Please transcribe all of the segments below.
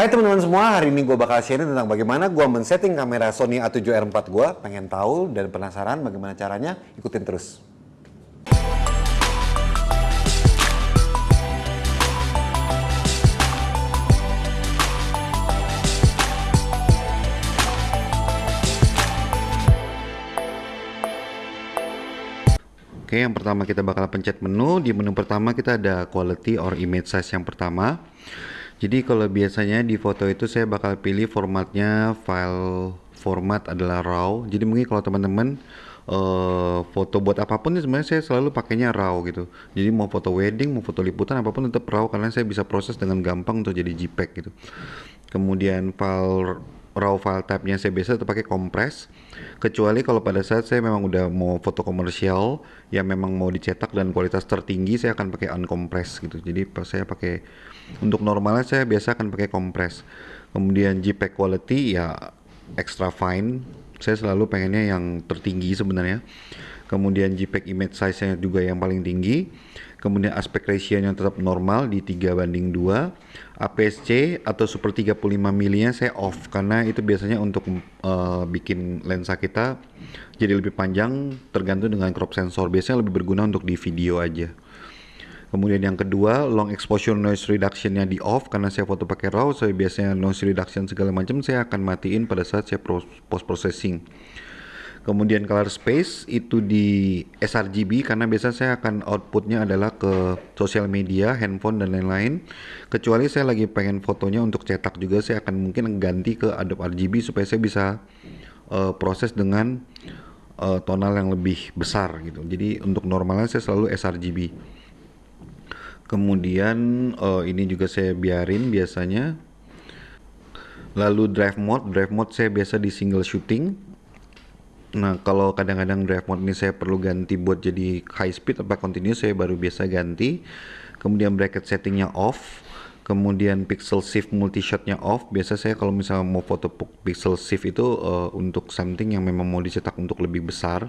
Hai teman-teman semua, hari ini gue bakal sharing tentang bagaimana gue men-setting kamera Sony A7R4 gue. Pengen tahu dan penasaran bagaimana caranya? Ikutin terus. Oke, yang pertama kita bakal pencet menu. Di menu pertama kita ada quality or image size yang pertama. Jadi kalau biasanya di foto itu saya bakal pilih formatnya file format adalah RAW. Jadi mungkin kalau teman-teman uh, foto buat apa pun sebenarnya saya selalu pakainya RAW gitu. Jadi mau foto wedding, mau foto liputan apa pun tetap RAW karena saya bisa proses dengan gampang untuk jadi JPEG gitu. Kemudian file raw file type-nya saya biasa tetap pakai compress kecuali kalau pada saat saya memang udah mau foto komersial yang memang mau dicetak dan kualitas tertinggi saya akan pakai uncompress gitu. Jadi pas saya pakai untuk normalnya saya biasa akan pakai compress kemudian JPEG quality ya extra fine. Saya selalu pengennya yang tertinggi sebenarnya. Kemudian JPEG image size-nya juga yang paling tinggi kemudian aspek ratio-nya tetap normal di 3 banding 2 APS-C atau super 35 mm saya off karena itu biasanya untuk uh, bikin lensa kita jadi lebih panjang tergantung dengan crop sensor. Biasanya lebih berguna untuk di video aja. Kemudian yang kedua long exposure noise reduction-nya di off karena saya foto pakai RAW saya biasanya noise reduction segala macam saya akan matiin pada saat saya post processing kemudian color space itu di sRGB karena biasa saya akan outputnya adalah ke sosial media, handphone dan lain-lain. Kecuali saya lagi pengen fotonya untuk cetak juga saya akan mungkin ganti ke Adobe RGB supaya saya bisa uh, proses dengan uh, tonal yang lebih besar gitu. Jadi untuk normalnya saya selalu sRGB kemudian uh, ini juga saya biarin biasanya. Lalu drive mode drive mode saya biasa di single shooting Nah, kalau kadang-kadang drive mode ini saya perlu ganti buat jadi high speed atau continuous, saya baru biasa ganti. Kemudian bracket settingnya off. Kemudian pixel shift multi shotnya off. Biasa saya kalau misalnya mau foto pixel shift itu uh, untuk something yang memang mau dicetak untuk lebih besar.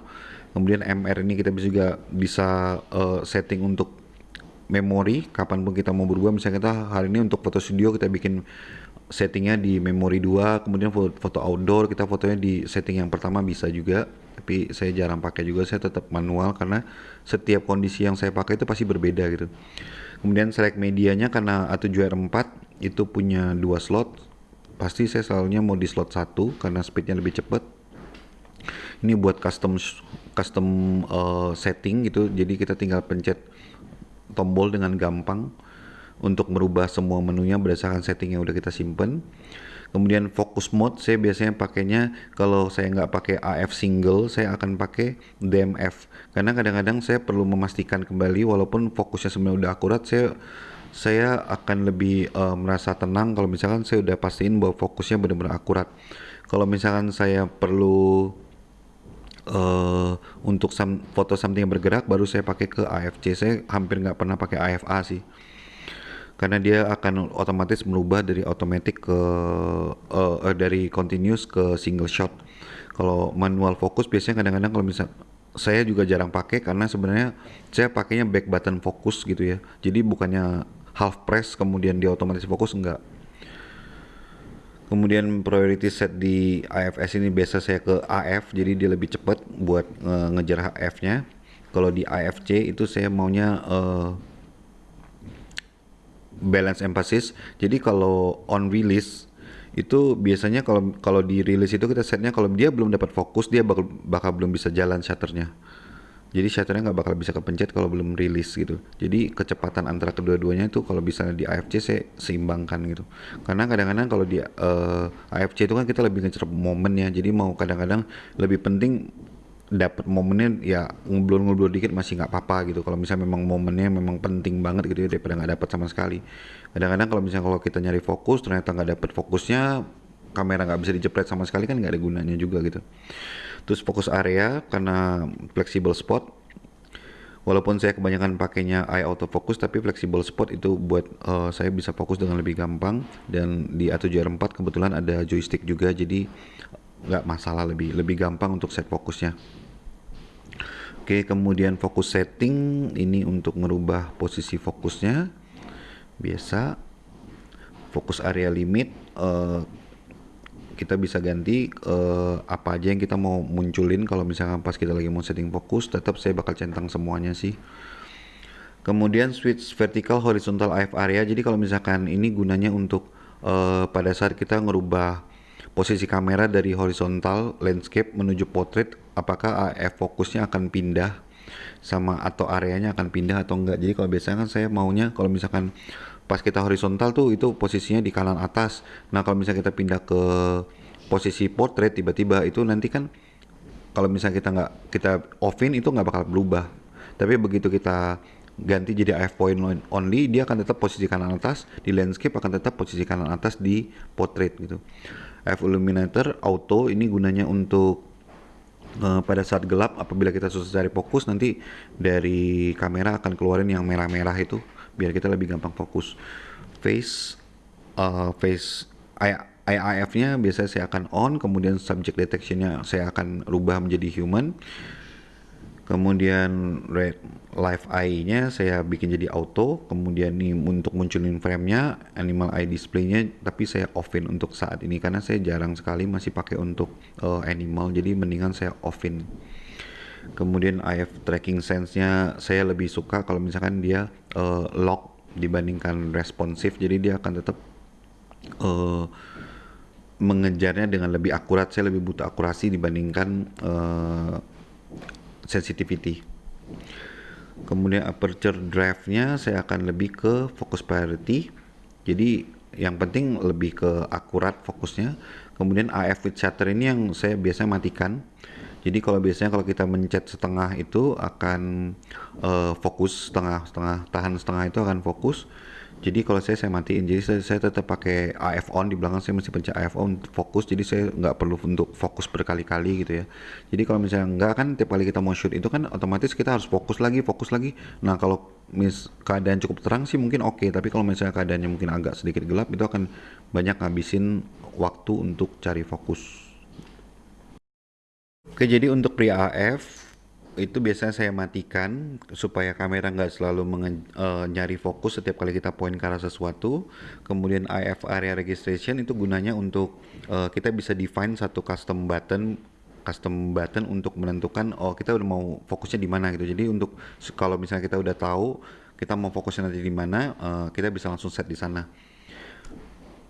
Kemudian MR ini kita bisa juga bisa uh, setting untuk memori kapan pun kita mau berubah misalnya kita hari ini untuk foto studio kita bikin settingnya di memori 2 kemudian foto, outdoor kita fotonya di setting yang pertama bisa juga tapi saya jarang pakai juga saya tetap manual karena setiap kondisi yang saya pakai itu pasti berbeda gitu. Kemudian select medianya karena A7R4 itu punya dua slot pasti saya selalunya mau di slot satu karena speednya lebih cepat. Ini buat custom custom uh, setting gitu jadi kita tinggal pencet tombol dengan gampang untuk merubah semua menunya berdasarkan setting yang udah kita simpen. Kemudian focus mode saya biasanya pakainya kalau saya nggak pakai AF single saya akan pakai DMF karena kadang-kadang saya perlu memastikan kembali walaupun fokusnya sebenarnya udah akurat saya saya akan lebih uh, merasa tenang kalau misalkan saya udah pastiin bahwa fokusnya benar-benar akurat. Kalau misalkan saya perlu uh, untuk some, foto something yang bergerak baru saya pakai ke AFC saya hampir nggak pernah pakai AFA sih karena dia akan otomatis merubah dari automatic ke uh, uh, dari continuous ke single shot. Kalau manual fokus biasanya kadang-kadang kalau misal saya juga jarang pakai karena sebenarnya saya pakainya back button fokus gitu ya. Jadi bukannya half press kemudian dia otomatis fokus enggak. Kemudian priority set di AFS ini biasa saya ke AF jadi dia lebih cepat buat uh, ngejar HF-nya. Kalau di AFC itu saya maunya uh, balance emphasis. Jadi kalau on release itu biasanya kalau kalau di release itu kita setnya kalau dia belum dapat fokus dia bakal bakal belum bisa jalan shutternya. Jadi shutternya nggak bakal bisa kepencet kalau belum rilis gitu. Jadi kecepatan antara kedua-duanya itu kalau bisa di AFC saya seimbangkan gitu. Karena kadang-kadang kalau di uh, eh, AFC itu kan kita lebih ngecer momen ya. Jadi mau kadang-kadang lebih penting dapat momennya ya ngobrol-ngobrol dikit masih nggak apa-apa gitu. Kalau misalnya memang momennya memang penting banget gitu ya daripada nggak dapat sama sekali. Kadang-kadang kalau misalnya kalau kita nyari fokus ternyata nggak dapat fokusnya kamera nggak bisa dijepret sama sekali kan nggak ada gunanya juga gitu. Terus fokus area karena flexible spot. Walaupun saya kebanyakan pakainya eye autofocus tapi flexible spot itu buat uh, saya bisa fokus dengan lebih gampang. Dan di A7R4 kebetulan ada joystick juga jadi nggak masalah lebih lebih gampang untuk set fokusnya Oke, kemudian fokus setting ini untuk merubah posisi fokusnya. Biasa. fokus area limit uh, kita bisa ganti uh, apa aja yang kita mau munculin kalau misalkan pas kita lagi mau setting fokus tetap saya bakal centang semuanya sih kemudian switch vertical horizontal AF area jadi kalau misalkan ini gunanya untuk uh, pada saat kita ngerubah posisi kamera dari horizontal landscape menuju portrait apakah AF fokusnya akan pindah sama atau areanya akan pindah atau enggak? Jadi kalau biasanya kan saya maunya kalau misalkan pas kita horizontal tuh itu posisinya di kanan atas. Nah kalau misalnya kita pindah ke posisi portrait tiba-tiba itu nanti kan kalau misalnya kita nggak kita offin itu nggak bakal berubah. Tapi begitu kita ganti jadi AF point only dia akan tetap posisi kanan atas di landscape akan tetap posisi kanan atas di portrait gitu. AF illuminator auto ini gunanya untuk pada saat gelap apabila kita susah cari fokus nanti dari kamera akan keluarin yang merah-merah itu biar kita lebih gampang fokus. Face uh, face IIF-nya biasanya saya akan on kemudian subject detection-nya saya akan rubah menjadi human kemudian red live eye-nya saya bikin jadi auto kemudian nih untuk munculin frame-nya animal eye display-nya tapi saya offin untuk saat ini karena saya jarang sekali masih pakai untuk uh, animal jadi mendingan saya offin. Kemudian IF tracking sense-nya saya lebih suka kalau misalkan dia uh, lock dibandingkan responsif jadi dia akan tetap uh, mengejarnya dengan lebih akurat saya lebih butuh akurasi dibandingkan uh, sensitivity. Kemudian aperture drive-nya saya akan lebih ke focus priority. Jadi yang penting lebih ke akurat fokusnya. Kemudian AF with shutter ini yang saya biasa matikan. Jadi kalau biasanya kalau kita mencet setengah itu akan uh, fokus setengah setengah tahan setengah itu akan fokus. Jadi kalau saya saya matiin, jadi saya, saya tetap pakai AF on di belakang saya masih pencet AF on fokus, jadi saya nggak perlu untuk fokus berkali-kali gitu ya. Jadi kalau misalnya nggak kan tiap kali kita mau shoot itu kan otomatis kita harus fokus lagi, fokus lagi. Nah kalau mis keadaan cukup terang sih mungkin oke, okay. tapi kalau misalnya keadaannya mungkin agak sedikit gelap itu akan banyak ngabisin waktu untuk cari fokus. Oke, jadi untuk pria AF itu biasanya saya matikan supaya kamera nggak selalu uh, nyari fokus setiap kali kita point ke arah sesuatu. Kemudian AF area registration itu gunanya untuk uh, kita bisa define satu custom button custom button untuk menentukan oh kita udah mau fokusnya di mana gitu. Jadi untuk kalau misalnya kita udah tahu kita mau fokusnya nanti di mana, uh, kita bisa langsung set di sana.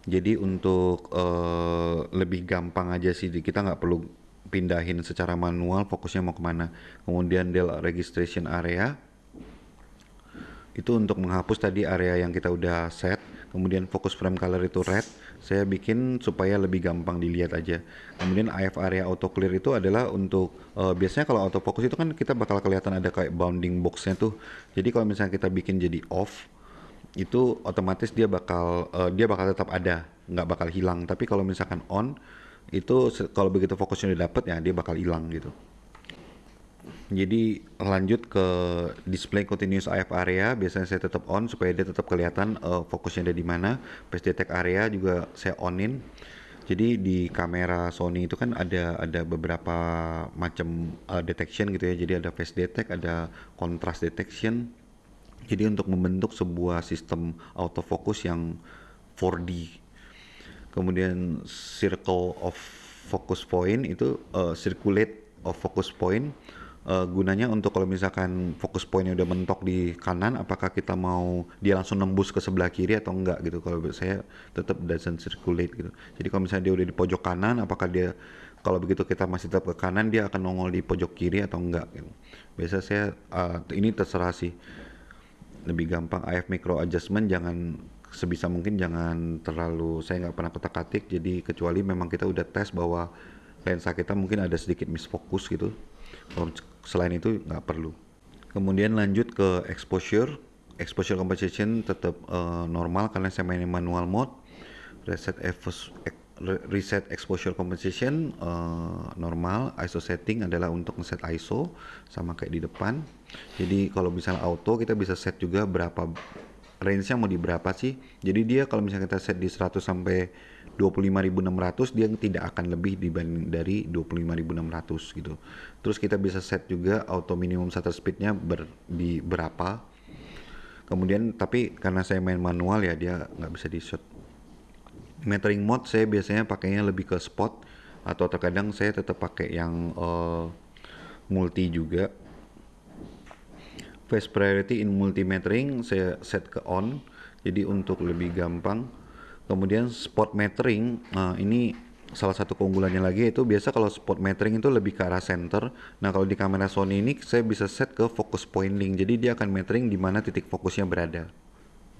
Jadi untuk uh, lebih gampang aja sih kita nggak perlu pindahin secara manual fokusnya mau ke mana. Kemudian del registration area. Itu untuk menghapus tadi area yang kita udah set. Kemudian fokus frame color itu red. Saya bikin supaya lebih gampang dilihat aja. Kemudian AF area auto clear itu adalah untuk uh, biasanya kalau auto focus itu kan kita bakal kelihatan ada kayak bounding boxnya tuh. Jadi kalau misalnya kita bikin jadi off itu otomatis dia bakal uh, dia bakal tetap ada. Nggak bakal hilang. Tapi kalau misalkan on itu kalau begitu fokusnya udah dapet ya dia bakal hilang gitu. Jadi lanjut ke display continuous AF area. Biasanya saya tetap on supaya dia tetap kelihatan uh, fokusnya ada di mana. Face detect area juga saya onin. Jadi di kamera Sony itu kan ada ada beberapa macam uh, detection gitu ya. Jadi ada face detect ada contrast detection. Jadi untuk membentuk sebuah sistem autofocus yang 4D kemudian circle of focus point itu uh, circulate of focus point. Uh, gunanya untuk kalau misalkan focus pointnya udah mentok di kanan apakah kita mau dia langsung nembus ke sebelah kiri atau enggak gitu? Kalau saya tetap doesn't circulate gitu. Jadi kalau misalnya dia udah di pojok kanan apakah dia kalau begitu kita masih tetap ke kanan dia akan nongol di pojok kiri atau enggak gitu? Biasa saya uh, ini terserah sih. Lebih gampang AF micro adjustment jangan sebisa mungkin jangan terlalu saya nggak pernah kotak atik jadi kecuali memang kita udah tes bahwa lensa kita mungkin ada sedikit misfokus gitu. Kalau selain itu nggak perlu. Kemudian lanjut ke exposure. Exposure composition tetap uh, normal karena saya mainin manual mode. Reset reset exposure composition uh, normal. ISO setting adalah untuk ngeset ISO sama kayak di depan. Jadi kalau misalnya auto kita bisa set juga berapa range-nya mau di berapa sih? Jadi dia kalau misalnya kita set di 100 sampai 25.600 dia tidak akan lebih dibanding dari 25.600 gitu. Terus kita bisa set juga auto minimum shutter speednya ber, di berapa. Kemudian tapi karena saya main manual ya dia nggak bisa di shot metering mode saya biasanya pakainya lebih ke spot atau terkadang saya tetap pakai yang uh, multi juga face priority in multi metering saya set ke on. Jadi untuk lebih gampang. Kemudian spot metering nah ini salah satu keunggulannya lagi itu biasa kalau spot metering itu lebih ke arah center. Nah kalau di kamera Sony ini saya bisa set ke focus pointing jadi dia akan metering di mana titik fokusnya berada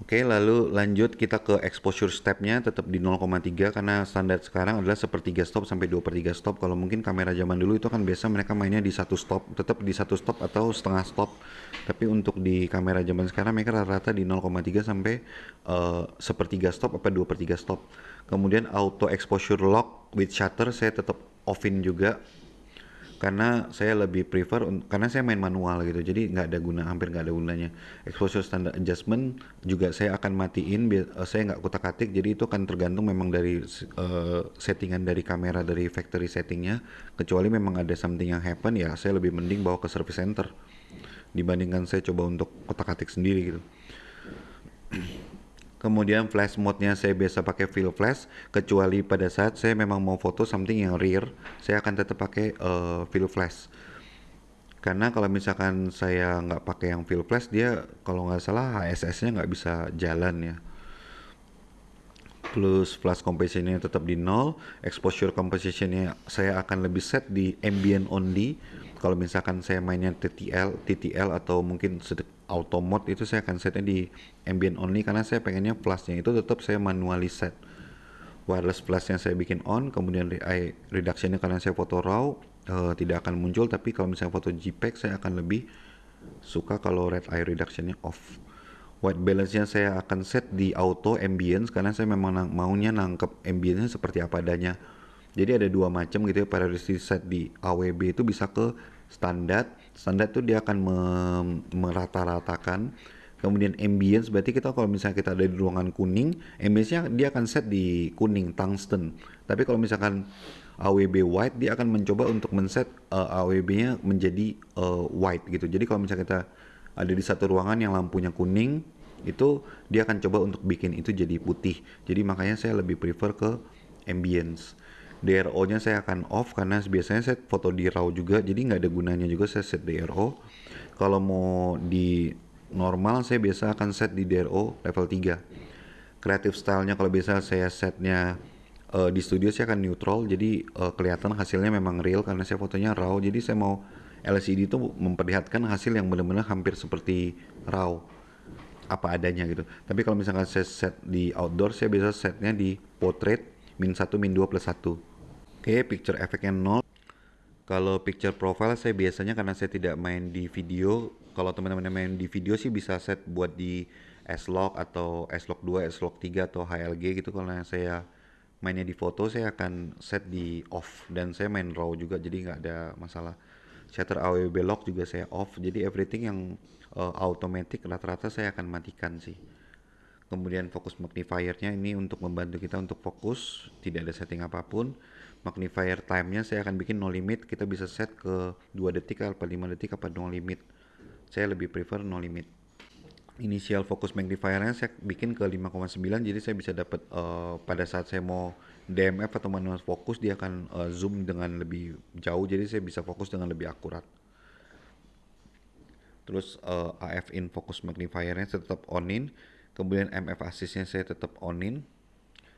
Oke, lalu lanjut kita ke exposure stepnya tetap di 0,3 karena standar sekarang adalah sepertiga stop sampai dua per 3 stop. Kalau mungkin kamera zaman dulu itu kan biasa mereka mainnya di satu stop, tetap di satu stop atau setengah stop. Tapi untuk di kamera zaman sekarang mereka rata-rata di 0,3 sampai uh, sepertiga stop apa dua per 3 stop. Kemudian auto exposure lock with shutter saya tetap offin juga karena saya lebih prefer karena saya main manual gitu. Jadi nggak ada guna hampir nggak ada gunanya. Exposure standard adjustment juga saya akan matiin uh, saya nggak kutak atik jadi itu kan tergantung memang dari uh, settingan dari kamera dari factory settingnya. Kecuali memang ada something yang happen ya saya lebih mending bawa ke service center dibandingkan saya coba untuk kotak atik sendiri gitu kemudian flash mode-nya saya biasa pakai fill flash kecuali pada saat saya memang mau foto something yang rear saya akan tetap pakai uh, fill flash. Karena kalau misalkan saya nggak pakai yang fill flash dia kalau nggak salah HSS-nya nggak bisa jalan ya. Plus flash composition-nya tetap di nol exposure composition-nya saya akan lebih set di ambient only. Kalau misalkan saya mainnya TTL, TTL atau mungkin auto mode itu saya akan setnya di ambient only karena saya pengennya flashnya itu tetap saya manually set. Wireless yang saya bikin on kemudian reductionnya karena saya foto raw uh, tidak akan muncul. Tapi kalau misalnya foto JPEG saya akan lebih suka kalau red eye reductionnya off. White balance nya saya akan set di auto ambience karena saya memang nang maunya nangkep ambience seperti apa adanya. Jadi ada dua macam gitu ya priority set di AWB itu bisa ke standar standar itu dia akan merata-ratakan. Kemudian ambience berarti kita kalau misalnya kita ada di ruangan kuning ambience-nya dia akan set di kuning tungsten. Tapi kalau misalkan AWB white dia akan mencoba untuk men-set uh, eh, AWB-nya menjadi uh, white gitu. Jadi kalau misalnya kita ada di satu ruangan yang lampunya kuning itu dia akan coba untuk bikin itu jadi putih. Jadi makanya saya lebih prefer ke ambience DRO-nya saya akan off karena biasanya saya foto di RAW juga, jadi nggak ada gunanya juga saya set DRO. Kalau mau di normal saya biasa akan set di DRO level 3. Creative style-nya kalau biasa saya setnya uh, di studio saya akan neutral, jadi uh, kelihatan hasilnya memang real karena saya fotonya RAW. Jadi saya mau LCD itu memperlihatkan hasil yang benar-benar hampir seperti RAW apa adanya gitu. Tapi kalau misalkan saya set di outdoor, saya biasa setnya di portrait min 1 min 2 plus 1 Oke, okay, picture efeknya nol. Kalau picture profile saya biasanya karena saya tidak main di video, kalau teman-teman main di video sih bisa set buat di S-Log atau S-Log 2, S-Log 3 atau HLG gitu. Kalau saya mainnya di foto saya akan set di off dan saya main raw juga jadi nggak ada masalah. Shutter AWB lock juga saya off. Jadi everything yang uh, automatic rata-rata saya akan matikan sih. Kemudian fokus magnifiernya ini untuk membantu kita untuk fokus, tidak ada setting apa pun magnifier time-nya saya akan bikin no limit. Kita bisa set ke 2 detik apa 5 detik apa no limit. Saya lebih prefer no limit. Initial focus magnifiernya saya bikin ke 5,9 jadi saya bisa dapat uh, pada saat saya mau DMF atau manual fokus dia akan uh, zoom dengan lebih jauh jadi saya bisa fokus dengan lebih akurat. Terus uh, eh, AF in focus magnifiernya tetap onin. Kemudian MF assistnya saya tetap onin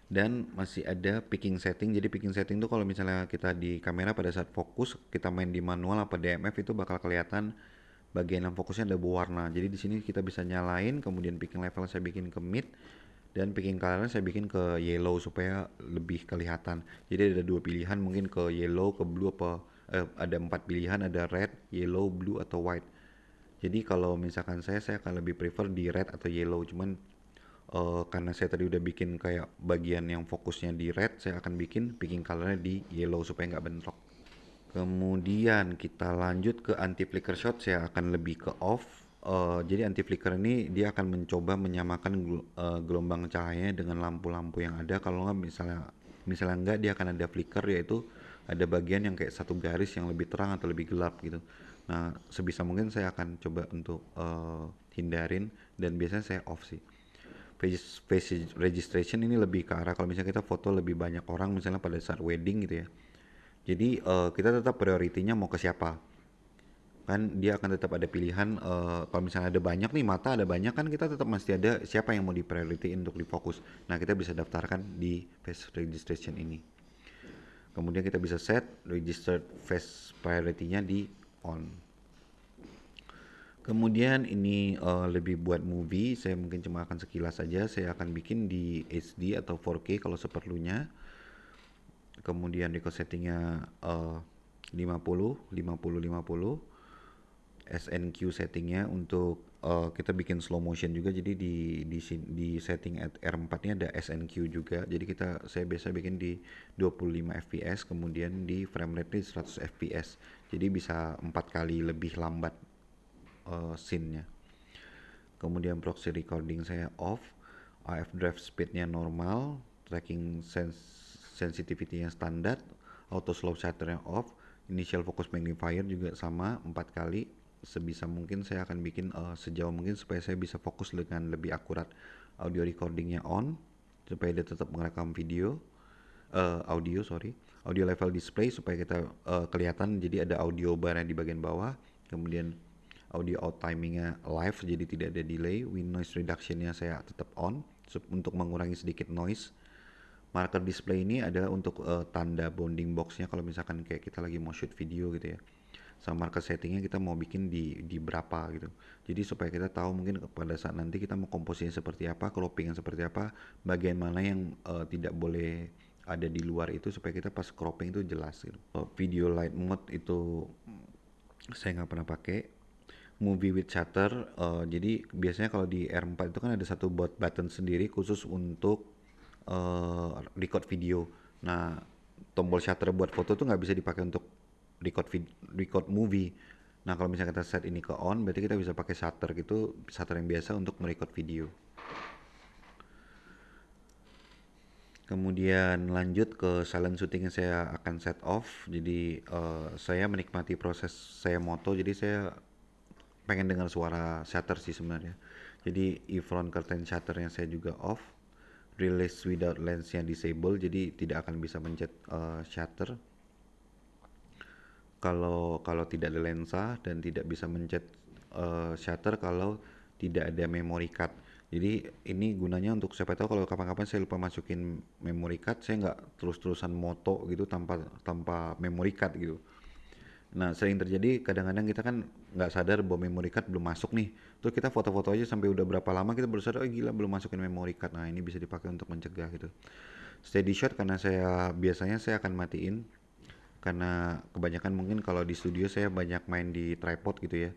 dan masih ada picking setting. Jadi picking setting tuh kalau misalnya kita di kamera pada saat fokus kita main di manual apa DMF itu bakal kelihatan bagian yang fokusnya ada berwarna. Jadi di sini kita bisa nyalain kemudian picking level saya bikin ke mid dan picking colornya saya bikin ke yellow supaya lebih kelihatan. Jadi ada dua pilihan mungkin ke yellow ke blue apa eh, ada empat pilihan ada red yellow blue atau white. Jadi kalau misalkan saya saya akan lebih prefer di red atau yellow. Cuman uh, karena saya tadi udah bikin kayak bagian yang fokusnya di red saya akan bikin picking colornya di yellow supaya nggak bentrok. Kemudian kita lanjut ke anti flicker shot saya akan lebih ke off. Uh, jadi anti flicker ini dia akan mencoba menyamakan uh, gelombang cahayanya dengan lampu-lampu yang ada. Kalau nggak misalnya misalnya nggak dia akan ada flicker yaitu ada bagian yang kayak satu garis yang lebih terang atau lebih gelap gitu. Nah sebisa mungkin saya akan coba untuk uh, hindarin dan biasanya saya off sih face, registration ini lebih ke arah kalau misalnya kita foto lebih banyak orang misalnya pada saat wedding gitu ya. Jadi uh, kita tetap prioritinya mau ke siapa. Kan dia akan tetap ada pilihan uh, kalau misalnya ada banyak nih mata ada banyak kan kita tetap masih ada siapa yang mau diprioritiin untuk difokus. Nah kita bisa daftarkan di face registration ini. Kemudian kita bisa set registered face priority-nya di on kemudian ini uh, lebih buat movie saya mungkin cuma akan sekilas saja saya akan bikin di HD atau 4K kalau seperlunya. Kemudian record settingnya uh, 50 50 50 SNQ settingnya untuk uh, kita bikin slow motion juga jadi di di di setting at R4 nya ada SNQ juga. Jadi kita saya biasa bikin di 25 fps kemudian di frame rate 100 fps jadi bisa empat kali lebih lambat uh, scene-nya. Kemudian proxy recording saya off AF drive speednya normal tracking sens sensitivity-nya standar auto slow shutter yang off initial focus magnifier juga sama empat kali. Sebisa mungkin saya akan bikin uh, sejauh mungkin supaya saya bisa fokus dengan lebih akurat audio recordingnya on supaya dia tetap merekam video uh, audio sorry audio level display supaya kita uh, kelihatan. Jadi ada audio bar di bagian bawah kemudian audio out timingnya live jadi tidak ada delay. Win noise reductionnya saya tetap on. Untuk mengurangi sedikit noise marker display ini adalah untuk uh, tanda bounding boxnya. Kalau misalkan kayak kita lagi mau shoot video gitu ya sama market settingnya kita mau bikin di di berapa gitu. Jadi supaya kita tahu mungkin pada saat nanti kita mau komposisinya seperti apa cropping seperti apa bagian mana yang uh, tidak boleh ada di luar itu supaya kita pas cropping itu jelas gitu. Uh, video light mode itu saya nggak pernah pakai movie with shutter uh, jadi biasanya kalau di R4 itu kan ada satu bot button sendiri khusus untuk uh, record video nah tombol shutter buat foto tuh nggak bisa dipakai untuk record vid record movie. Nah kalau misalnya kita set ini ke on, berarti kita bisa pakai shutter gitu, shutter yang biasa untuk merecord video. Kemudian lanjut ke silent shooting yang saya akan set off. Jadi uh, saya menikmati proses saya moto, jadi saya pengen dengar suara shutter sih sebenarnya. Jadi e-front curtain shutter yang saya juga off. Release without yang disable, jadi tidak akan bisa mencet uh, shutter kalau kalau tidak ada lensa dan tidak bisa mencet uh, shutter kalau tidak ada memory card. Jadi ini gunanya untuk siapa tahu kalau kapan-kapan saya lupa masukin memory card, saya nggak terus-terusan moto gitu tanpa tanpa memory card gitu. Nah sering terjadi kadang-kadang kita kan nggak sadar bahwa memory card belum masuk nih. Terus kita foto-foto aja sampai udah berapa lama kita baru sadar, oh gila belum masukin memory card. Nah ini bisa dipakai untuk mencegah gitu. Steady shot karena saya biasanya saya akan matiin karena kebanyakan mungkin kalau di studio saya banyak main di tripod gitu ya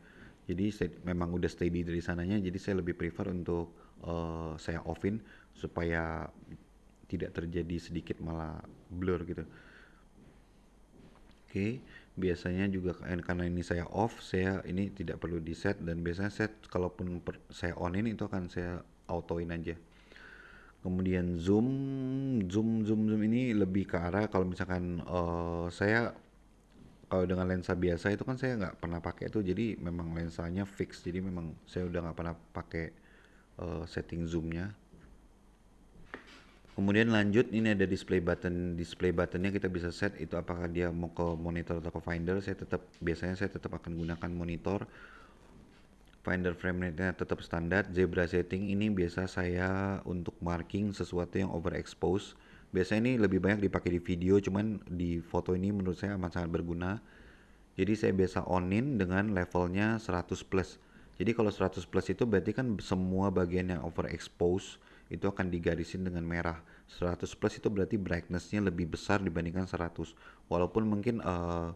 jadi memang udah steady dari sananya jadi saya lebih prefer untuk uh, saya offin supaya tidak terjadi sedikit malah blur gitu oke okay. Biasanya juga karena ini saya off saya ini tidak perlu di set dan biasanya set kalaupun per, saya onin itu akan saya autoin aja. Kemudian zoom zoom zoom zoom ini lebih ke arah kalau misalkan uh, saya kalau dengan lensa biasa itu kan saya nggak pernah pakai itu jadi memang lensanya fix jadi memang saya udah nggak pernah pakai uh, setting zoomnya kemudian lanjut ini ada display button display buttonnya kita bisa set itu apakah dia mau ke monitor atau ke finder saya tetap biasanya saya tetap akan gunakan monitor Finder frame rate-nya tetap standar. Zebra setting ini biasa saya untuk marking sesuatu yang overexpose. Biasanya ini lebih banyak dipakai di video, cuman di foto ini menurut saya amat sangat berguna. Jadi saya biasa onin dengan levelnya 100 plus. Jadi kalau 100 plus itu berarti kan semua bagian yang overexpose itu akan digarisin dengan merah. 100 plus itu berarti brightness-nya lebih besar dibandingkan 100. Walaupun mungkin uh,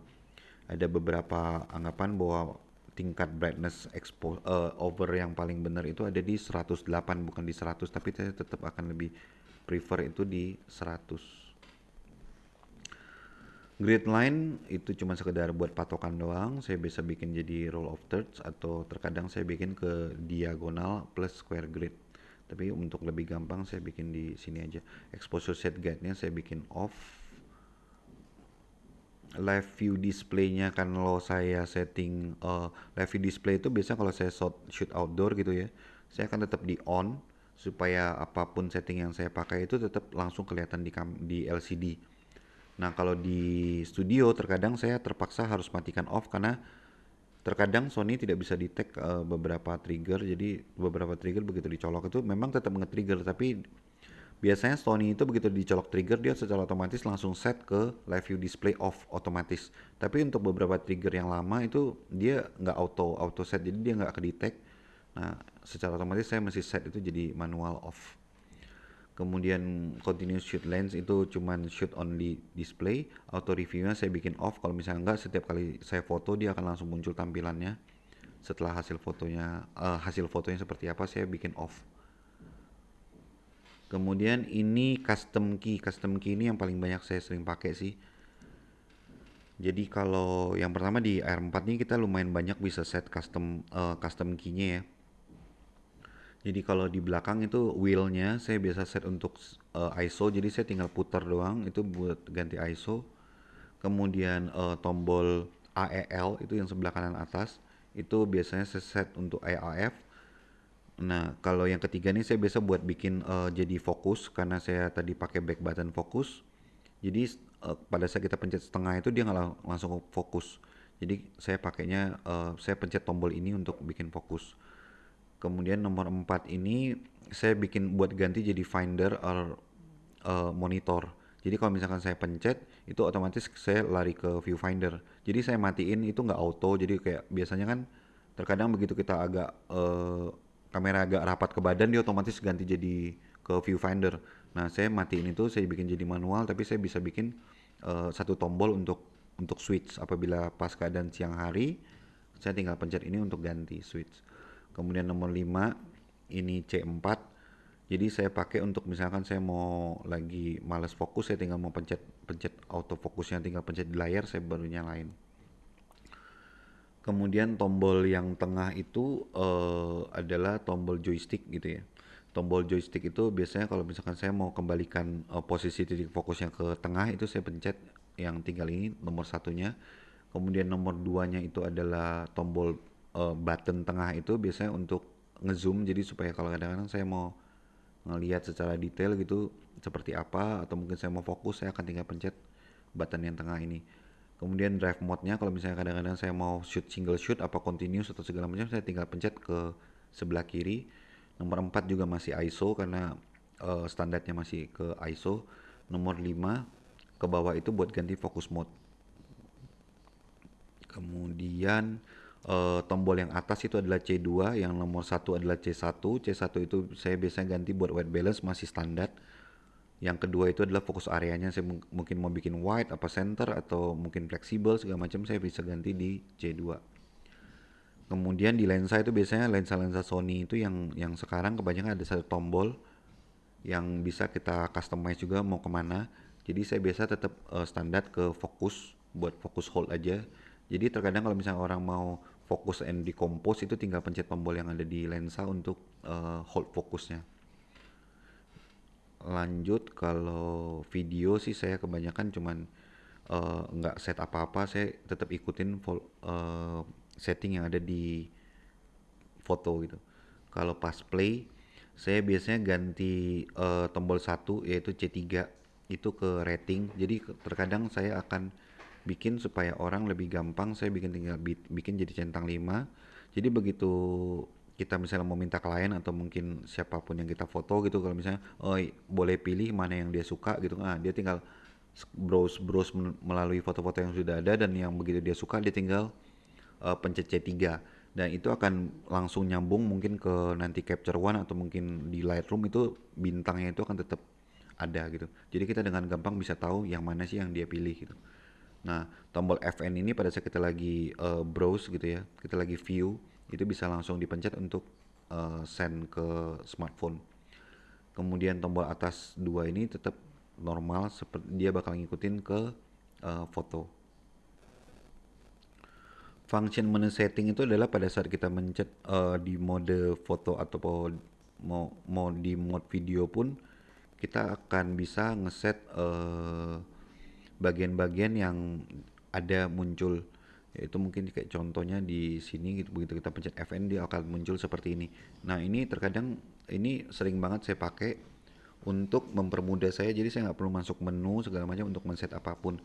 ada beberapa anggapan bahwa tingkat brightness expo uh, over yang paling benar itu ada di 108 bukan di 100 tapi saya tetap akan lebih prefer itu di 100 grid line itu cuma sekedar buat patokan doang saya bisa bikin jadi roll of thirds atau terkadang saya bikin ke diagonal plus square grid tapi untuk lebih gampang saya bikin di sini aja exposure set guide nya saya bikin off live view displaynya kan kalau saya setting uh, live view display itu biasanya kalau saya shoot, shoot outdoor gitu ya saya akan tetap di on supaya apa pun setting yang saya pakai itu tetap langsung kelihatan di di LCD. Nah, kalau di studio terkadang saya terpaksa harus matikan off karena terkadang Sony tidak bisa detect uh, beberapa trigger. Jadi beberapa trigger begitu dicolok itu memang tetap nge-trigger tapi biasanya Sony itu begitu dicolok trigger dia secara otomatis langsung set ke live view display off otomatis tapi untuk beberapa trigger yang lama itu dia nggak auto auto set jadi dia nggak kedetek nah secara otomatis saya masih set itu jadi manual off kemudian continuous shoot lens itu cuman shoot only display auto reviewnya saya bikin off. Kalau misalnya enggak setiap kali saya foto dia akan langsung muncul tampilannya. Setelah hasil fotonya uh, hasil fotonya seperti apa saya bikin off. Kemudian ini custom key. Custom key ini yang paling banyak saya sering pakai sih. Jadi kalau yang pertama di R4 ini kita lumayan banyak bisa set custom uh, custom key-nya ya jadi kalau di belakang itu wheel-nya saya biasa set untuk uh, ISO jadi saya tinggal putar doang itu buat ganti ISO kemudian uh, tombol AEL itu yang sebelah kanan atas itu biasanya saya set untuk AAF Nah, kalau yang ketiga nih saya biasa buat bikin uh, jadi fokus karena saya tadi pakai back button fokus. Jadi uh, pada saat kita pencet setengah itu dia nggak lang langsung fokus. Jadi saya pakainya uh, saya pencet tombol ini untuk bikin fokus. Kemudian nomor 4 ini saya bikin buat ganti jadi finder or uh, monitor. Jadi kalau misalkan saya pencet itu otomatis saya lari ke viewfinder. Jadi saya matiin itu nggak auto. Jadi kayak biasanya kan terkadang begitu kita agak uh, kamera agak rapat ke badan dia otomatis ganti jadi ke viewfinder. Nah saya matiin itu saya bikin jadi manual tapi saya bisa bikin uh, satu tombol untuk untuk switch apabila pas keadaan siang hari saya tinggal pencet ini untuk ganti switch. Kemudian nomor 5 ini C4 jadi saya pakai untuk misalkan saya mau lagi males fokus saya tinggal mau pencet pencet auto fokusnya tinggal pencet di layar saya baru nyalain. Kemudian tombol yang tengah itu uh, adalah tombol joystick gitu ya. Tombol joystick itu biasanya kalau misalkan saya mau kembalikan uh, posisi titik fokusnya ke tengah itu saya pencet yang tinggal ini nomor satunya. Kemudian nomor duanya itu adalah tombol uh, button tengah itu biasanya untuk ngezoom. Jadi supaya kalau kadang-kadang saya mau ngelihat secara detail gitu seperti apa atau mungkin saya mau fokus saya akan tinggal pencet button yang tengah ini. Kemudian drive mode-nya kalau misalnya kadang-kadang saya mau shoot single shoot apa continuous atau segala macam saya tinggal pencet ke sebelah kiri. Nomor 4 juga masih ISO karena uh, standarnya masih ke ISO nomor 5 ke bawah itu buat ganti fokus mode. Kemudian uh, tombol yang atas itu adalah C2 yang nomor satu adalah C1 C1 itu saya biasanya ganti buat white balance masih standar. Yang kedua itu adalah fokus areanya saya mungkin mau bikin wide apa center atau mungkin fleksibel segala macam saya bisa ganti di C2 kemudian di lensa itu biasanya lensa-lensa Sony itu yang yang sekarang kebanyakan ada satu tombol yang bisa kita customize juga mau ke mana. Jadi saya biasa tetap uh, standar ke fokus buat fokus hold aja. Jadi terkadang kalau misalnya orang mau fokus and decompose itu tinggal pencet tombol yang ada di lensa untuk uh, hold fokusnya. Lanjut kalau video sih saya kebanyakan cuman uh, nggak set apa-apa saya tetap ikutin uh, setting yang ada di foto gitu. Kalau pas play saya biasanya ganti uh, tombol satu yaitu C3 itu ke rating. Jadi terkadang saya akan bikin supaya orang lebih gampang saya bikin tinggal bikin jadi centang 5 jadi begitu kita misalnya mau minta klien atau mungkin siapa pun yang kita foto gitu kalau misalnya oh boleh pilih mana yang dia suka gitu ah dia tinggal browse browse melalui foto-foto yang sudah ada dan yang begitu dia suka dia tinggal uh, pencet C3 dan itu akan langsung nyambung mungkin ke nanti capture one atau mungkin di Lightroom itu bintangnya itu akan tetap ada gitu. Jadi kita dengan gampang bisa tahu yang mana sih yang dia pilih gitu nah tombol FN ini pada saat kita lagi uh, browse gitu ya kita lagi view itu bisa langsung dipencet untuk uh, send ke smartphone. Kemudian tombol atas dua ini tetap normal seperti dia bakal ngikutin ke uh, foto. Function menu setting itu adalah pada saat kita mencet uh, di mode foto atau mau mau di mode video pun kita akan bisa ngeset bagian-bagian yang ada muncul. Yaitu mungkin kayak contohnya di sini gitu begitu kita pencet FN dia akan muncul seperti ini. Nah ini terkadang ini sering banget saya pakai untuk mempermudah saya. Jadi saya nggak perlu masuk menu segala macam untuk men-set apa pun.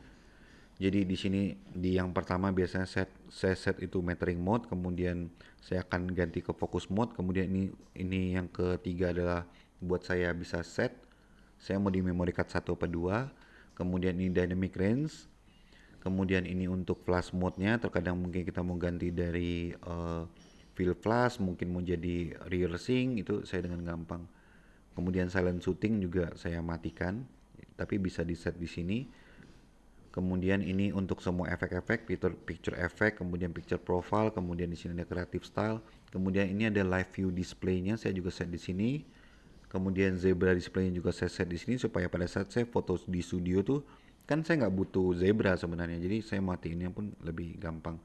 Jadi di sini di yang pertama biasanya set saya set itu metering mode kemudian saya akan ganti ke focus mode kemudian ini ini yang ketiga adalah buat saya bisa set. Saya mau di memory card 1 atau 2 kemudian ini dynamic range. Kemudian ini untuk flash mode-nya terkadang mungkin kita mau ganti dari uh, fill flash mungkin mau jadi rear sync itu saya dengan gampang. Kemudian silent shooting juga saya matikan tapi bisa di set di sini. Kemudian ini untuk semua efek-efek picture picture effect kemudian picture profile kemudian di sini ada creative style. Kemudian ini ada live view display-nya saya juga set di sini kemudian zebra display-nya juga saya set di sini supaya pada saat saya foto di studio tuh kan saya nggak butuh zebra sebenarnya. Jadi saya mati ini pun lebih gampang.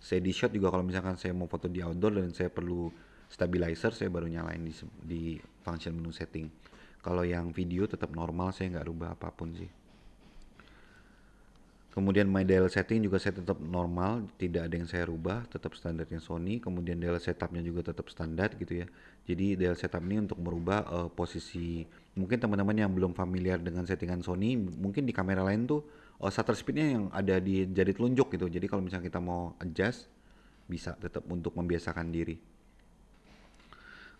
Saya di shot juga kalau misalkan saya mau foto di outdoor dan saya perlu stabilizer saya baru nyalain di, di function menu setting. Kalau yang video tetap normal saya nggak rubah apa pun sih Kemudian my dial setting juga saya tetap normal, tidak ada yang saya rubah, tetap standarnya Sony. Kemudian dial setupnya juga tetap standar gitu ya. Jadi dial setup ini untuk merubah uh, posisi. Mungkin teman-teman yang belum familiar dengan settingan Sony, mungkin di kamera lain tuh uh, shutter speednya yang ada di jari telunjuk gitu. Jadi kalau misalnya kita mau adjust, bisa tetap untuk membiasakan diri.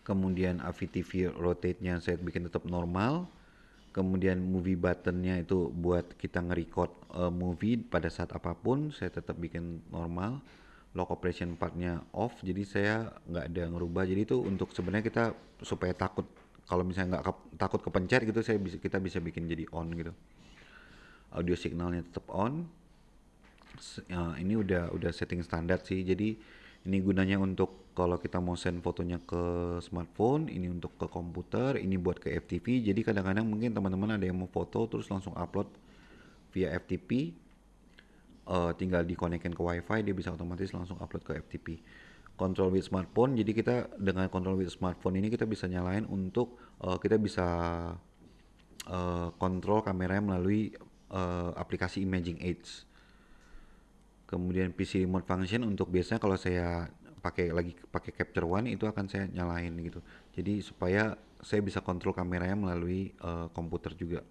Kemudian AVTV rotate-nya saya bikin tetap normal kemudian movie buttonnya itu buat kita nge-record uh, movie pada saat apa pun saya tetap bikin normal. Lock operation partnya off jadi saya nggak ada ngerubah. Jadi itu untuk sebenarnya kita supaya takut kalau misalnya nggak ke, takut kepencet gitu saya bisa kita bisa bikin jadi on gitu. Audio signalnya tetap on. Uh, ini udah udah setting standar sih. Jadi ini gunanya untuk kalau kita mau send fotonya ke smartphone, ini untuk ke komputer, ini buat ke FTP. Jadi kadang-kadang mungkin teman-teman ada yang mau foto terus langsung upload via FTP, uh, eh, tinggal dikonekkan ke WiFi dia bisa otomatis langsung upload ke FTP. Control with smartphone, jadi kita dengan control with smartphone ini kita bisa nyalain untuk uh, kita bisa uh, kontrol kameranya melalui uh, aplikasi Imaging Aids kemudian PC remote function untuk biasanya kalau saya pakai lagi pakai capture one itu akan saya nyalain gitu. Jadi supaya saya bisa kontrol kameranya melalui uh, komputer juga.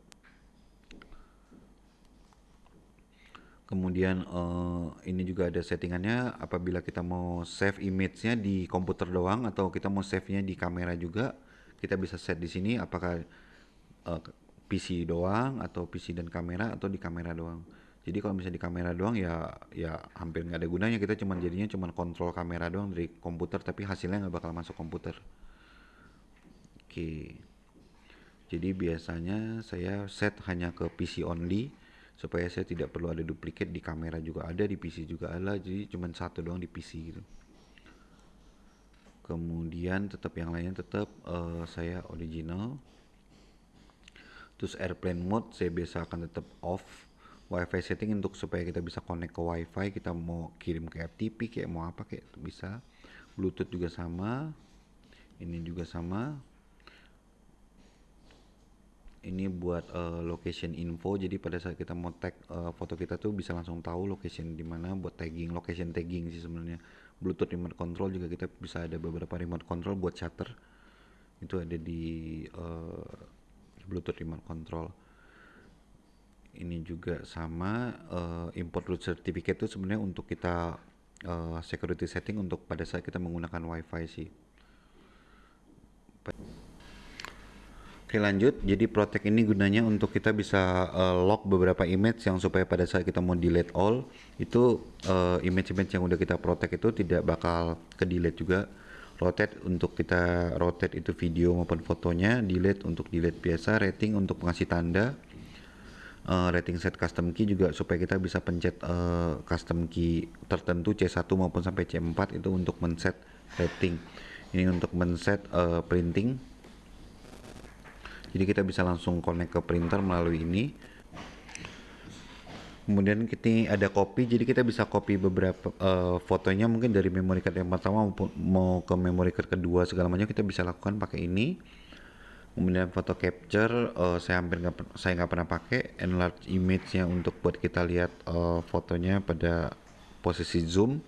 Kemudian uh, ini juga ada settingannya apabila kita mau save image-nya di komputer doang atau kita mau save-nya di kamera juga kita bisa set di sini apakah uh, eh, PC doang atau PC dan kamera atau di kamera doang jadi kalau misalnya di kamera doang ya ya hampir nggak ada gunanya. Kita cuma jadinya cuma kontrol kamera doang dari komputer tapi hasilnya nggak bakal masuk komputer. Oke. Jadi biasanya saya set hanya ke PC only supaya saya tidak perlu ada duplikat di kamera juga ada di PC juga ada. Jadi cuma satu doang di PC gitu. Kemudian tetap yang lainnya tetap uh, saya original. Terus airplane mode saya biasa akan tetap off wifi setting untuk supaya kita bisa connect ke wifi kita mau kirim ke FTP kayak mau apa kayak bisa. Bluetooth juga sama ini juga sama. Ini buat uh, location info jadi pada saat kita mau tag uh, foto kita tuh bisa langsung tahu location di mana buat tagging location tagging sih sebenarnya. Bluetooth remote control juga kita bisa ada beberapa remote control buat shutter. Itu ada di uh, bluetooth remote control ini juga sama uh, import root certificate itu sebenarnya untuk kita uh, security setting untuk pada saat kita menggunakan wifi sih. Oke lanjut, jadi protect ini gunanya untuk kita bisa uh, lock beberapa image yang supaya pada saat kita mau delete all itu image-image uh, yang udah kita protect itu tidak bakal ke delete juga. Rotate untuk kita rotate itu video maupun fotonya, delete untuk delete biasa, rating untuk mengasih tanda, uh, rating set custom key juga supaya kita bisa pencet uh, custom key tertentu C1 maupun sampai C4 itu untuk men-set rating. Ini untuk men-set uh, printing. Jadi kita bisa langsung connect ke printer melalui ini. Kemudian kita ada copy jadi kita bisa copy beberapa uh, fotonya mungkin dari memory card yang pertama maupun mau ke memory card kedua segala macam kita bisa lakukan pakai ini kemudian foto capture uh, saya hampir nggak saya nggak pernah pakai enlarge image-nya untuk buat kita lihat uh, fotonya pada posisi zoom.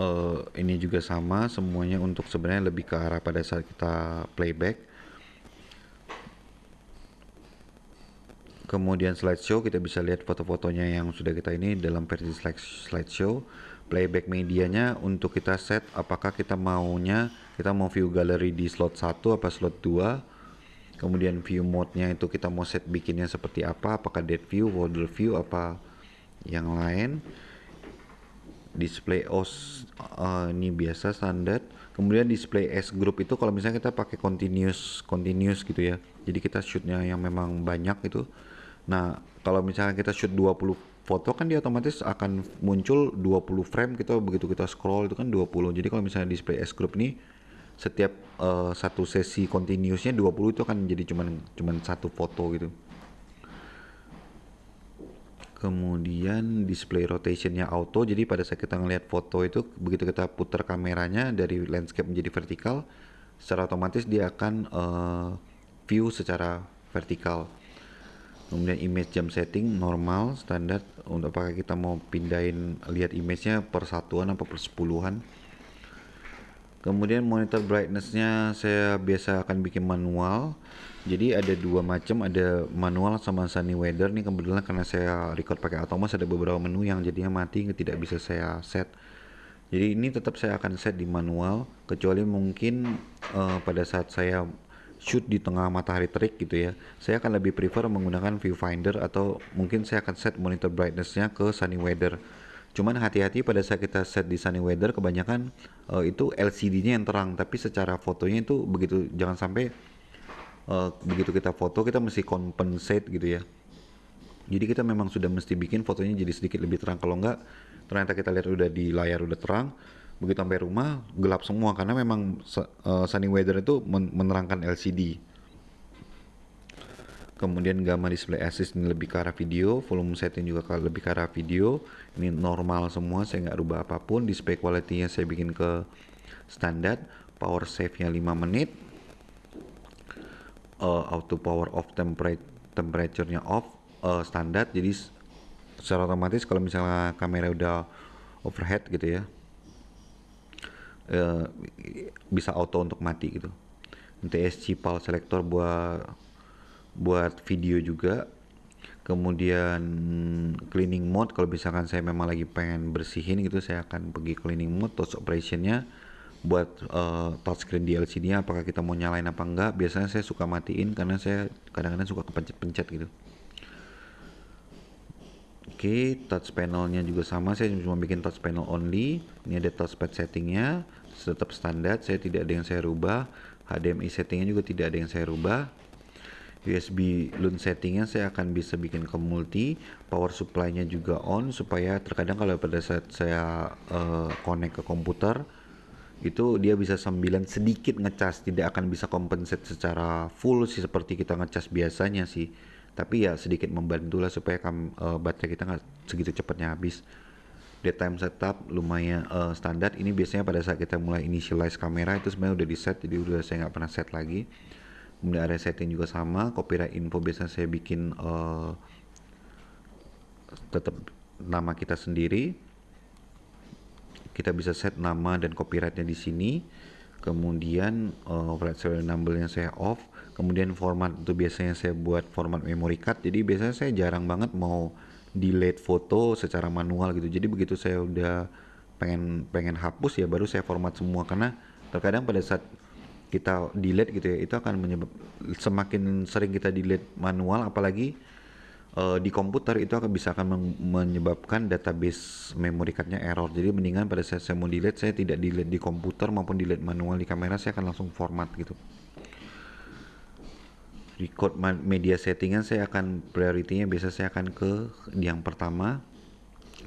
Uh, ini juga sama semuanya untuk sebenarnya lebih ke arah pada saat kita playback. Kemudian slideshow kita bisa lihat foto-fotonya yang sudah kita ini dalam versi slide slideshow. Playback medianya untuk kita set apakah kita maunya kita mau view gallery di slot 1 apa slot 2 kemudian view mode-nya itu kita mau set bikinnya seperti apa apakah dead view, folder view apa yang lain. Display OS uh, ini biasa standar kemudian display S group itu kalau misalnya kita pakai continuous continuous gitu ya. Jadi kita shootnya yang memang banyak itu. Nah, kalau misalnya kita shoot 20 foto kan dia otomatis akan muncul 20 frame kita begitu kita scroll itu kan 20. Jadi kalau misalnya display S group ini setiap uh, satu sesi continuousnya 20 itu akan jadi cuman cuman satu foto gitu. Kemudian display rotationnya auto. Jadi pada saat kita ngelihat foto itu begitu kita putar kameranya dari landscape menjadi vertikal, secara otomatis dia akan uh, view secara vertikal kemudian image jam setting normal standar untuk apakah kita mau pindahin lihat image-nya per satuan apa per sepuluhan kemudian monitor brightness-nya saya biasa akan bikin manual. Jadi ada dua macam ada manual sama sunny weather. Nih kebetulan karena saya record pakai automas ada beberapa menu yang jadinya mati tidak bisa saya set. Jadi ini tetap saya akan set di manual kecuali mungkin uh, pada saat saya shoot di tengah matahari terik gitu ya. Saya akan lebih prefer menggunakan viewfinder atau mungkin saya akan set monitor brightnessnya ke sunny weather cuman hati-hati pada saat kita set di sunny weather kebanyakan uh, itu LCD-nya yang terang. Tapi secara fotonya itu begitu jangan sampai uh, begitu kita foto kita mesti compensate gitu ya. Jadi kita memang sudah mesti bikin fotonya jadi sedikit lebih terang. Kalau enggak ternyata kita lihat udah di layar udah terang begitu sampai rumah gelap semua. Karena memang uh, sunny weather itu men menerangkan LCD kemudian gamma display assist ini lebih ke arah video volume setting juga lebih ke arah video. Ini normal semua saya nggak rubah apa pun. Display quality nya saya bikin ke standar. Power save nya 5 menit. Uh, auto power off temperature temperature nya off uh, standar. Jadi secara otomatis kalau misalnya kamera udah overhead gitu ya uh, bisa auto untuk mati gitu. TSC PAL selector buat buat video juga kemudian cleaning mode kalau misalkan saya memang lagi pengen bersihin gitu saya akan pergi cleaning mode touch operationnya buat uh, touchscreen di LCD nya apakah kita mau nyalain apa enggak biasanya saya suka matiin karena saya kadang-kadang suka kepencet-pencet gitu Oke, okay, touch panelnya juga sama. Saya cuma bikin touch panel only. Ini ada touchpad settingnya, tetap standar. Saya tidak ada yang saya rubah. HDMI settingnya juga tidak ada yang saya rubah. USB LUN settingnya saya akan bisa bikin ke multi. Power supply-nya juga on supaya terkadang kalau pada saat saya uh, connect ke komputer itu dia bisa sambilan sedikit ngecas, tidak akan bisa compensate secara full sih seperti kita ngecas biasanya sih. Tapi ya sedikit membantu lah supaya kam, uh, baterai kita nggak segitu cepatnya habis. Time setup lumayan uh, standar. Ini biasanya pada saat kita mulai initialize kamera itu sebenarnya udah di set jadi udah saya nggak pernah set lagi kemudian area setting juga sama copyright info biasanya saya bikin uh, tetap nama kita sendiri. Kita bisa set nama dan copyrightnya di sini. Kemudian uh, flight serial number yang saya off. Kemudian format itu biasanya saya buat format memory card. Jadi biasanya saya jarang banget mau delete foto secara manual gitu. Jadi begitu saya udah pengen pengen hapus ya baru saya format semua. Karena terkadang pada saat kita delete gitu ya itu akan menyebab semakin sering kita delete manual apalagi uh, di komputer itu akan bisa akan menyebabkan database memory cardnya error. Jadi mendingan pada saat saya mau delete saya tidak delete di komputer maupun delete manual di kamera saya akan langsung format gitu. Record media settingan saya akan prioritinya biasa saya akan ke yang pertama.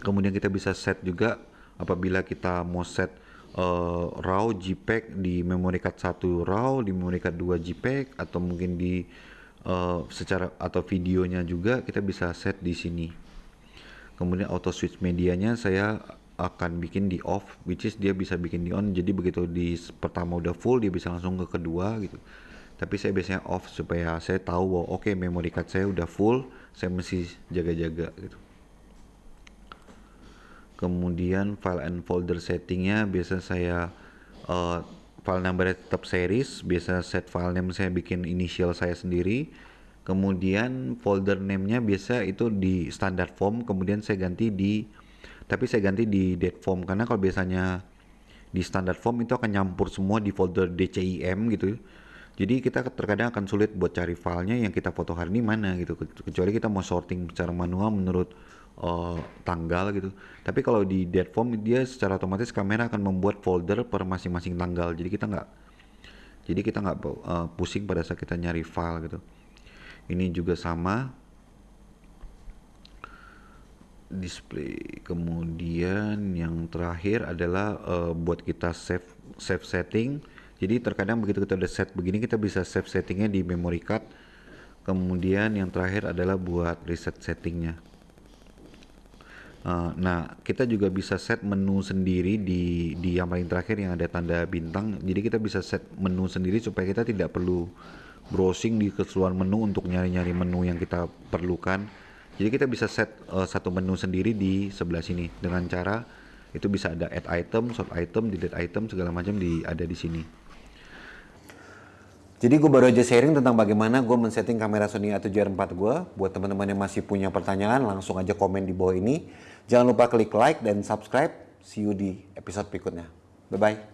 Kemudian kita bisa set juga apabila kita mau set uh, RAW JPEG di memory card 1 RAW di memory card 2 JPEG atau mungkin di uh, secara atau videonya juga kita bisa set di sini. Kemudian auto switch medianya saya akan bikin di off which is dia bisa bikin di on. Jadi begitu di pertama udah full dia bisa langsung ke kedua gitu. Tapi saya biasanya off supaya saya tahu bahwa oke okay, memory card saya udah full saya mesti jaga-jaga gitu kemudian file and folder settingnya biasa saya uh, file number tetap series. Biasa set file name saya bikin initial saya sendiri. Kemudian folder name-nya biasa itu di standard form kemudian saya ganti di tapi saya ganti di date form. Karena kalau biasanya di standard form itu akan nyampur semua di folder DCIM gitu. Jadi kita terkadang akan sulit buat cari filenya yang kita foto hari ini mana gitu. Kecuali kita mau sorting secara manual menurut uh, tanggal gitu. Tapi kalau di date form dia secara otomatis kamera akan membuat folder per masing-masing tanggal. Jadi kita nggak jadi kita nggak uh, pusing pada saat kita nyari file gitu. Ini juga sama. Display. Kemudian yang terakhir adalah uh, buat kita save save setting. Jadi terkadang begitu kita udah set begini kita bisa save settingnya di memory card. Kemudian yang terakhir adalah buat reset settingnya uh, nah kita juga bisa set menu sendiri di di yang paling terakhir yang ada tanda bintang jadi kita bisa set menu sendiri supaya kita tidak perlu browsing di keseluruhan menu untuk nyari-nyari menu yang kita perlukan. Jadi kita bisa set uh, satu menu sendiri di sebelah sini dengan cara itu bisa ada add item, sort item, delete item segala macam di ada di sini. Jadi gue baru aja sharing tentang bagaimana gue men-setting kamera Sony A7R4 gue. Buat teman-teman yang masih punya pertanyaan langsung aja komen di bawah ini. Jangan lupa klik like dan subscribe. See you di episode berikutnya. Bye-bye.